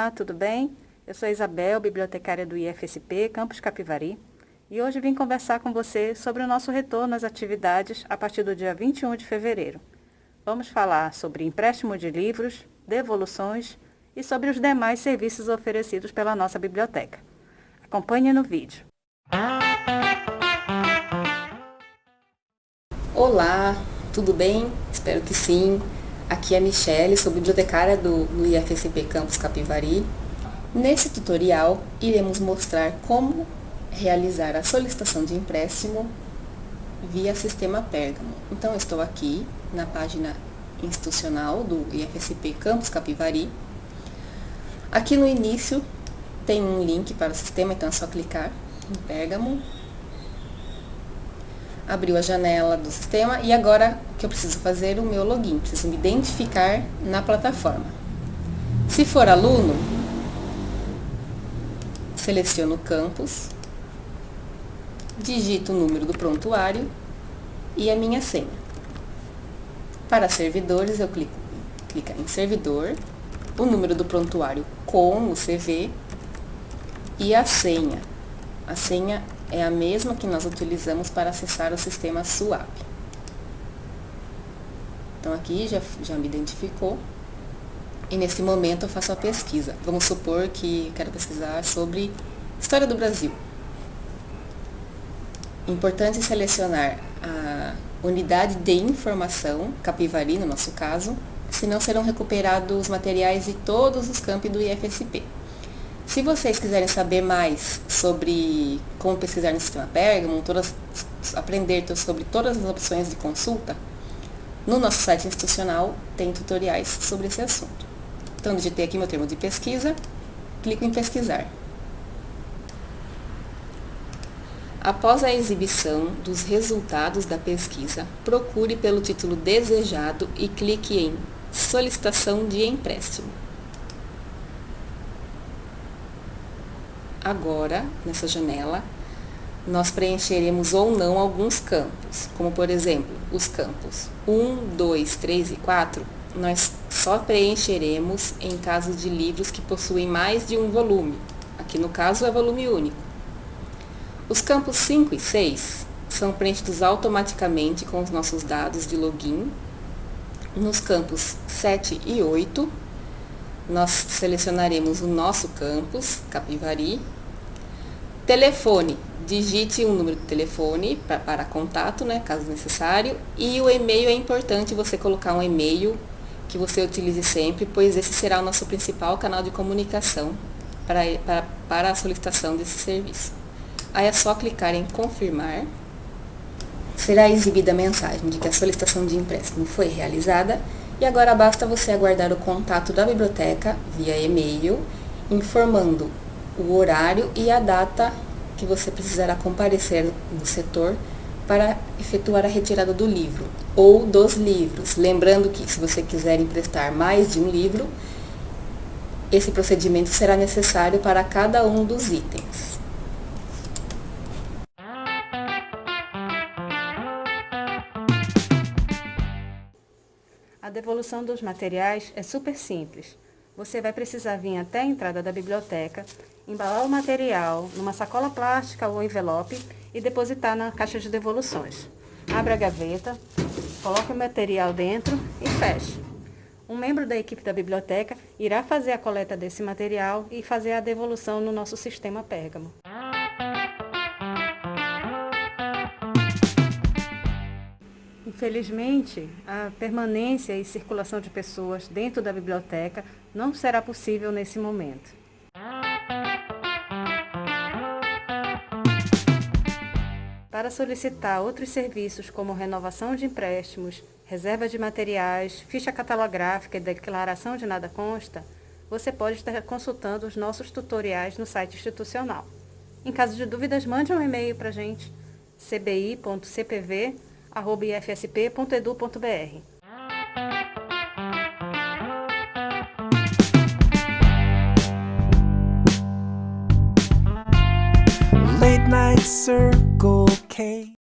Olá, tudo bem? Eu sou Isabel, bibliotecária do IFSP, Campus Capivari, e hoje vim conversar com você sobre o nosso retorno às atividades a partir do dia 21 de fevereiro. Vamos falar sobre empréstimo de livros, devoluções e sobre os demais serviços oferecidos pela nossa biblioteca. Acompanhe no vídeo. Olá, tudo bem? Espero que sim. Aqui é a Michelle, sou bibliotecária do, do IFSP Campus Capivari. Nesse tutorial, iremos mostrar como realizar a solicitação de empréstimo via sistema Pérgamo. Então, estou aqui na página institucional do IFSP Campus Capivari. Aqui no início tem um link para o sistema, então é só clicar em Pérgamo abriu a janela do sistema e agora o que eu preciso fazer? O meu login, preciso me identificar na plataforma. Se for aluno, seleciono o campus, digito o número do prontuário e a minha senha. Para servidores, eu clico em servidor, o número do prontuário com o CV e a senha. A senha é a mesma que nós utilizamos para acessar o sistema SWAP. Então, aqui já, já me identificou. E nesse momento eu faço a pesquisa. Vamos supor que quero pesquisar sobre História do Brasil. Importante selecionar a unidade de informação, Capivari no nosso caso, senão serão recuperados materiais de todos os campi do IFSP. Se vocês quiserem saber mais sobre como pesquisar no sistema Pergamon, todas, aprender sobre todas as opções de consulta, no nosso site institucional tem tutoriais sobre esse assunto. Então, digitei aqui meu termo de pesquisa, clico em pesquisar. Após a exibição dos resultados da pesquisa, procure pelo título desejado e clique em Solicitação de empréstimo. Agora, nessa janela, nós preencheremos ou não alguns campos, como por exemplo, os campos 1, 2, 3 e 4, nós só preencheremos em caso de livros que possuem mais de um volume, aqui no caso é volume único. Os campos 5 e 6 são preenchidos automaticamente com os nossos dados de login. Nos campos 7 e 8, nós selecionaremos o nosso campus, Capivari. Telefone, digite um número de telefone pra, para contato, né, caso necessário. E o e-mail é importante você colocar um e-mail que você utilize sempre, pois esse será o nosso principal canal de comunicação para, para, para a solicitação desse serviço. Aí é só clicar em confirmar. Será exibida a mensagem de que a solicitação de empréstimo foi realizada e agora basta você aguardar o contato da biblioteca via e-mail, informando o horário e a data que você precisará comparecer no setor para efetuar a retirada do livro ou dos livros. Lembrando que se você quiser emprestar mais de um livro, esse procedimento será necessário para cada um dos itens. A devolução dos materiais é super simples. Você vai precisar vir até a entrada da biblioteca, embalar o material numa sacola plástica ou envelope e depositar na caixa de devoluções. Abra a gaveta, coloque o material dentro e feche. Um membro da equipe da biblioteca irá fazer a coleta desse material e fazer a devolução no nosso sistema Pérgamo. Infelizmente, a permanência e circulação de pessoas dentro da biblioteca não será possível nesse momento. Para solicitar outros serviços como renovação de empréstimos, reserva de materiais, ficha catalográfica e declaração de nada consta, você pode estar consultando os nossos tutoriais no site institucional. Em caso de dúvidas, mande um e-mail para a gente, cbi.cpv.com ifsp.edu.br. Late night circle K